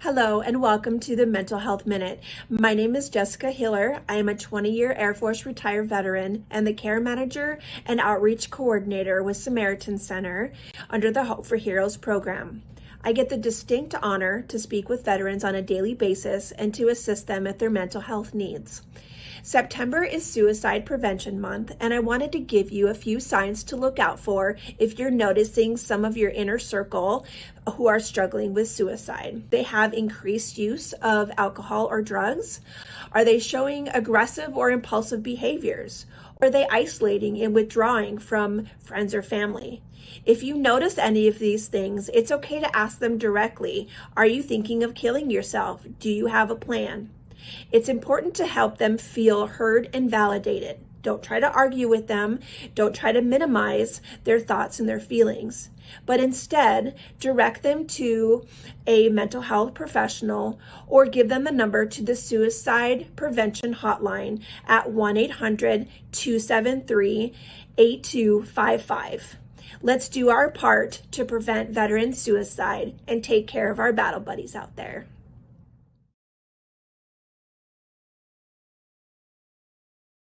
Hello and welcome to the Mental Health Minute. My name is Jessica Hiller. I am a 20-year Air Force retired veteran and the care manager and outreach coordinator with Samaritan Center under the Hope for Heroes program. I get the distinct honor to speak with veterans on a daily basis and to assist them with their mental health needs. September is Suicide Prevention Month, and I wanted to give you a few signs to look out for if you're noticing some of your inner circle who are struggling with suicide. They have increased use of alcohol or drugs. Are they showing aggressive or impulsive behaviors? Are they isolating and withdrawing from friends or family? If you notice any of these things, it's okay to ask them directly. Are you thinking of killing yourself? Do you have a plan? It's important to help them feel heard and validated. Don't try to argue with them. Don't try to minimize their thoughts and their feelings, but instead direct them to a mental health professional or give them the number to the suicide prevention hotline at 1-800-273-8255. Let's do our part to prevent veteran suicide and take care of our battle buddies out there.